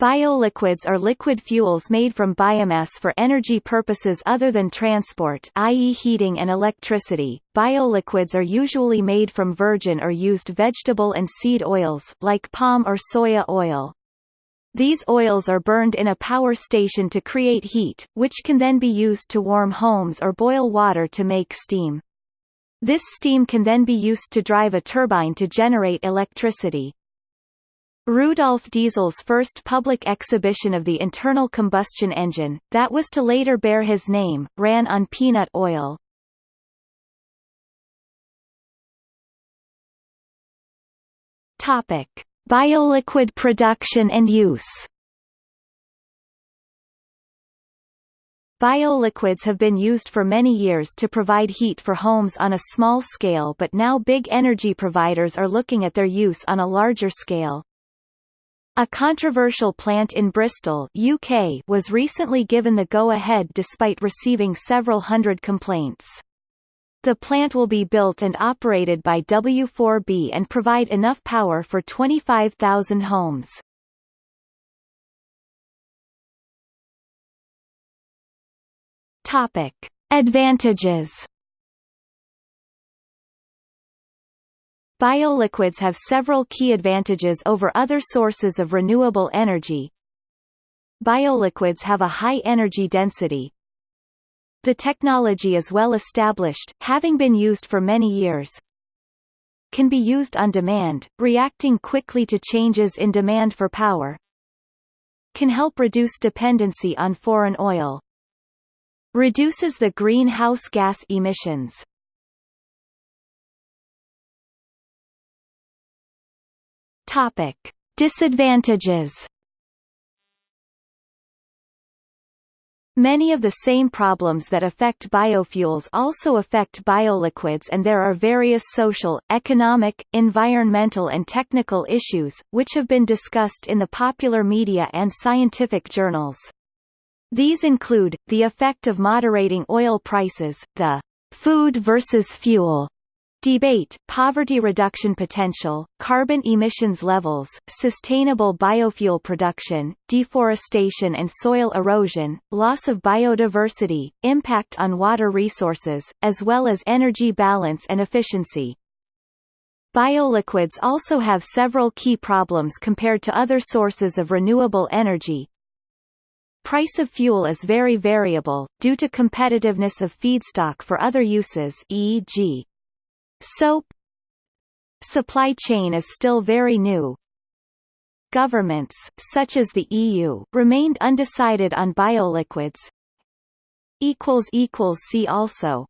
Bioliquids are liquid fuels made from biomass for energy purposes other than transport i.e. heating and electricity. Bioliquids are usually made from virgin or used vegetable and seed oils, like palm or soya oil. These oils are burned in a power station to create heat, which can then be used to warm homes or boil water to make steam. This steam can then be used to drive a turbine to generate electricity. Rudolf Diesel's first public exhibition of the internal combustion engine, that was to later bear his name, ran on peanut oil. Topic: Bioliquid production and use. Bioliquids have been used for many years to provide heat for homes on a small scale but now big energy providers are looking at their use on a larger scale. A controversial plant in Bristol UK was recently given the go-ahead despite receiving several hundred complaints. The plant will be built and operated by W4B and provide enough power for 25,000 homes. Topic. Advantages Bioliquids have several key advantages over other sources of renewable energy. Bioliquids have a high energy density. The technology is well established, having been used for many years. Can be used on demand, reacting quickly to changes in demand for power. Can help reduce dependency on foreign oil. Reduces the greenhouse gas emissions. Topic: Disadvantages. Many of the same problems that affect biofuels also affect bioliquids and there are various social, economic, environmental and technical issues, which have been discussed in the popular media and scientific journals. These include, the effect of moderating oil prices, the food versus fuel Debate, poverty reduction potential, carbon emissions levels, sustainable biofuel production, deforestation and soil erosion, loss of biodiversity, impact on water resources, as well as energy balance and efficiency. Bioliquids also have several key problems compared to other sources of renewable energy. Price of fuel is very variable, due to competitiveness of feedstock for other uses e.g. Soap Supply chain is still very new. Governments, such as the EU, remained undecided on bioliquids. See also